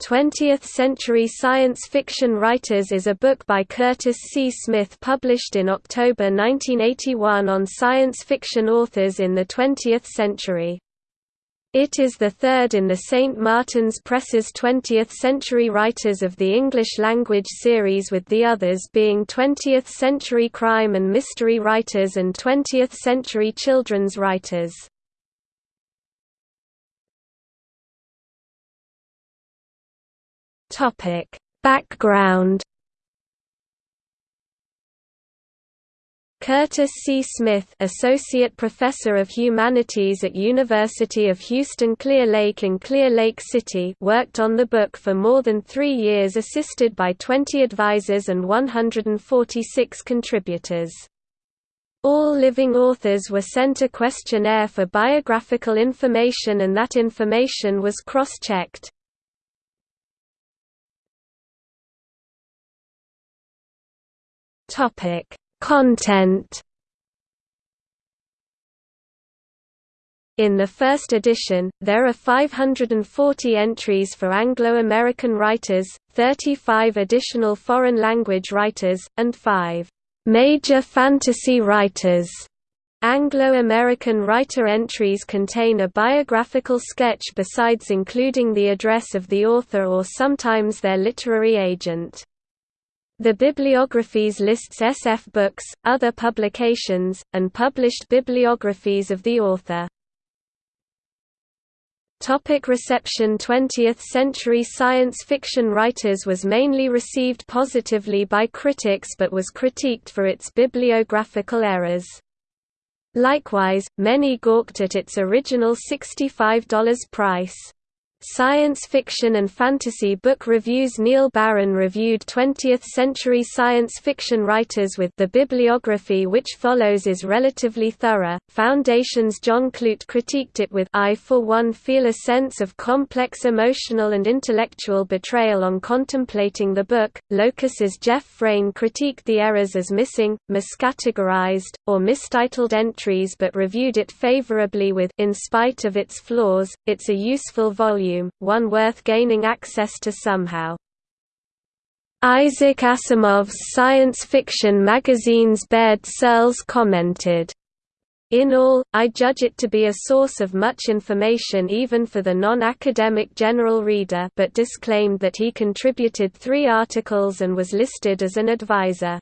20th Century Science Fiction Writers is a book by Curtis C. Smith published in October 1981 on science fiction authors in the 20th century. It is the third in the St. Martin's Press's 20th Century Writers of the English Language series with the others being 20th Century Crime and Mystery Writers and 20th Century Children's Writers. Topic: Background Curtis C. Smith Associate Professor of Humanities at University of Houston Clear Lake in Clear Lake City worked on the book for more than three years assisted by 20 advisors and 146 contributors. All living authors were sent a questionnaire for biographical information and that information was cross-checked. Topic: Content. In the first edition, there are 540 entries for Anglo-American writers, 35 additional foreign language writers, and 5 major fantasy writers. Anglo-American writer entries contain a biographical sketch besides including the address of the author or sometimes their literary agent. The bibliographies lists SF books, other publications, and published bibliographies of the author. Topic reception 20th century science fiction writers was mainly received positively by critics but was critiqued for its bibliographical errors. Likewise, many gawked at its original $65 price. Science fiction and fantasy book reviews Neil Barron reviewed 20th-century science fiction writers with the bibliography which follows is relatively thorough. Foundation's John Clute critiqued it with I for one feel a sense of complex emotional and intellectual betrayal on contemplating the book. Locus's Jeff Frane critiqued the errors as missing, miscategorized, or mistitled entries but reviewed it favorably with in spite of its flaws, it's a useful volume volume, one worth gaining access to somehow. Isaac Asimov's science fiction magazine's Baird Searles commented, in all, I judge it to be a source of much information even for the non-academic general reader but disclaimed that he contributed three articles and was listed as an advisor.